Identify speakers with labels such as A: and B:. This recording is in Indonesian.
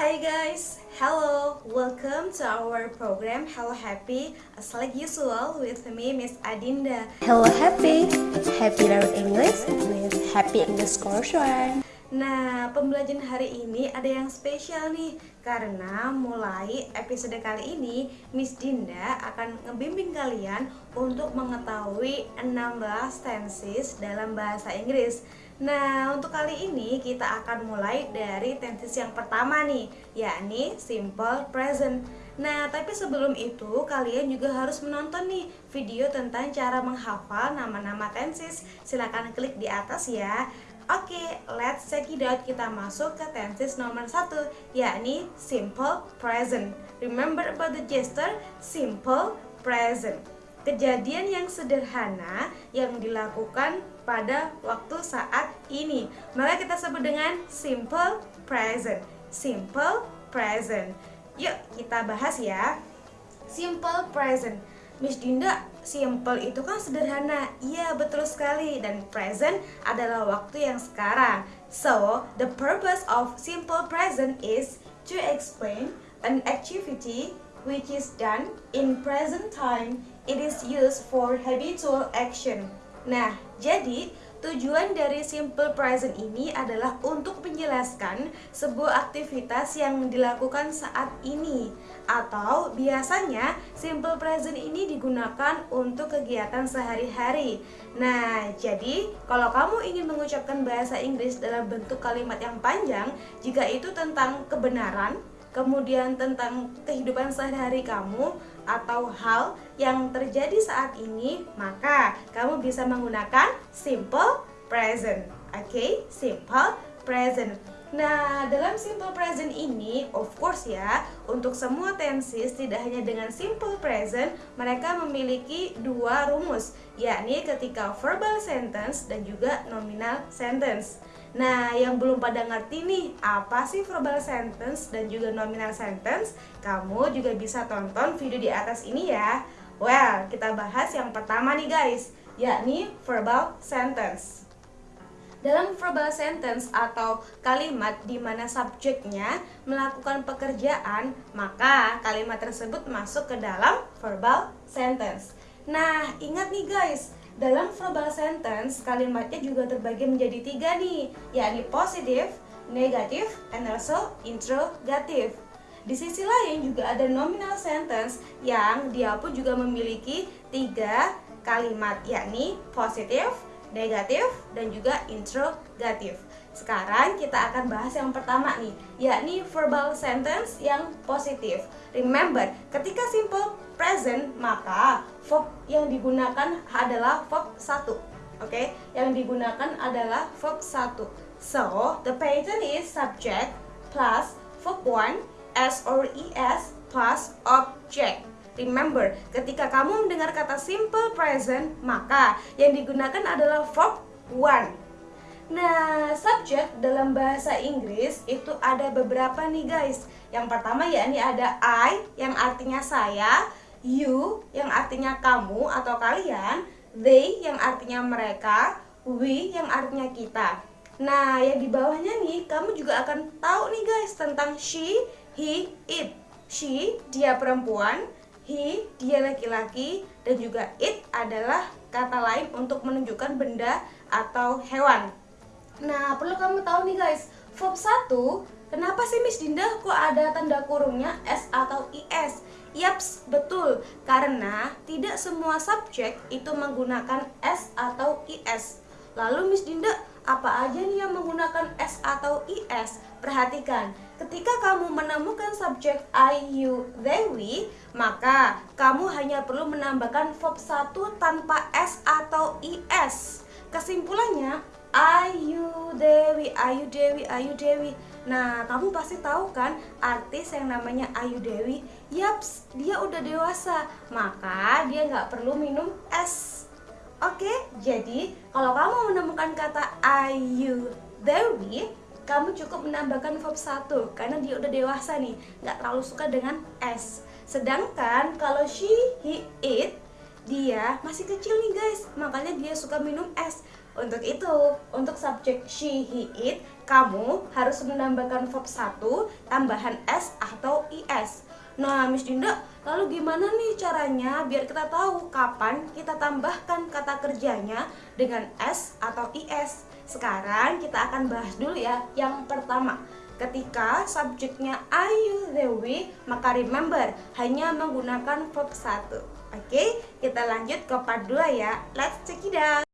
A: Hi guys, hello, welcome to our program Hello Happy as like usual with me Miss Adinda.
B: Hello Happy, Happy Learn English with Happy English Course One.
A: Nah, pembelajaran hari ini ada yang spesial nih Karena mulai episode kali ini Miss Dinda akan ngebimbing kalian untuk mengetahui 16 tenses dalam bahasa Inggris Nah, untuk kali ini kita akan mulai dari tenses yang pertama nih, yakni simple present. Nah, tapi sebelum itu kalian juga harus menonton nih video tentang cara menghafal nama-nama tenses. Silahkan klik di atas ya. Oke, let's check it out. Kita masuk ke tenses nomor satu, yakni simple present. Remember about the gesture simple present kejadian yang sederhana yang dilakukan pada waktu saat ini. Maka kita sebut dengan simple present. Simple present. Yuk kita bahas ya. Simple present. Miss Dinda, simple itu kan sederhana. Iya, betul sekali. Dan present adalah waktu yang sekarang. So, the purpose of simple present is to explain an activity which is done in present time it is used for habitual action. Nah, jadi tujuan dari simple present ini adalah untuk menjelaskan sebuah aktivitas yang dilakukan saat ini atau biasanya simple present ini digunakan untuk kegiatan sehari-hari. Nah, jadi kalau kamu ingin mengucapkan bahasa Inggris dalam bentuk kalimat yang panjang, jika itu tentang kebenaran, kemudian tentang kehidupan sehari-hari kamu atau hal yang terjadi saat ini, maka kamu bisa menggunakan simple present. Oke, okay? simple present. Nah, dalam simple present ini, of course ya, untuk semua tenses tidak hanya dengan simple present, mereka memiliki dua rumus, yakni ketika verbal sentence dan juga nominal sentence. Nah, yang belum pada ngerti nih, apa sih verbal sentence dan juga nominal sentence? Kamu juga bisa tonton video di atas ini ya. Well, kita bahas yang pertama nih guys, yakni verbal sentence. Dalam verbal sentence atau kalimat di mana subjeknya melakukan pekerjaan, maka kalimat tersebut masuk ke dalam verbal sentence. Nah, ingat nih guys, dalam verbal sentence, kalimatnya juga terbagi menjadi tiga nih, yakni positif, negatif, and also interrogative. Di sisi lain juga ada nominal sentence yang dia pun juga memiliki tiga kalimat, yakni positif, negatif, dan juga interrogative. Sekarang kita akan bahas yang pertama nih, yakni verbal sentence yang positif. Remember, ketika simple present, maka verb yang digunakan adalah verb 1. Oke, okay? yang digunakan adalah verb 1. So, the pattern is subject plus verb 1 s or es plus object. Remember, ketika kamu mendengar kata simple present, maka yang digunakan adalah verb 1. Nah, subjek dalam bahasa Inggris itu ada beberapa nih guys. Yang pertama ya ini ada I yang artinya saya, you yang artinya kamu atau kalian, they yang artinya mereka, we yang artinya kita. Nah, yang di bawahnya nih kamu juga akan tahu nih guys tentang she, he, it. She dia perempuan, he dia laki-laki dan juga it adalah kata lain untuk menunjukkan benda atau hewan. Nah, perlu kamu tahu nih guys, verb 1 Kenapa sih Miss Dinda kok ada tanda kurungnya S atau IS? Yaps, betul. Karena tidak semua subjek itu menggunakan S atau IS. Lalu Miss Dinda, apa aja nih yang menggunakan S atau IS? Perhatikan, ketika kamu menemukan subjek I, you, they, we, maka kamu hanya perlu menambahkan verb 1 tanpa S atau IS. Kesimpulannya, Ayu Dewi, Ayu Dewi, Ayu Dewi. Nah, kamu pasti tahu kan artis yang namanya Ayu Dewi? Yaps, dia udah dewasa, maka dia nggak perlu minum es. Oke, jadi kalau kamu menemukan kata Ayu Dewi, kamu cukup menambahkan verb satu karena dia udah dewasa nih, nggak terlalu suka dengan es. Sedangkan kalau she, he, it, dia masih kecil nih guys, makanya dia suka minum es. Untuk itu, untuk subjek she, he, it, kamu harus menambahkan verb 1 tambahan s atau is. Nah, Miss Dinda, lalu gimana nih caranya biar kita tahu kapan kita tambahkan kata kerjanya dengan s atau is? Sekarang kita akan bahas dulu ya yang pertama. Ketika subjeknya are you we, maka remember hanya menggunakan verb 1. Oke, kita lanjut ke part 2 ya. Let's check it out.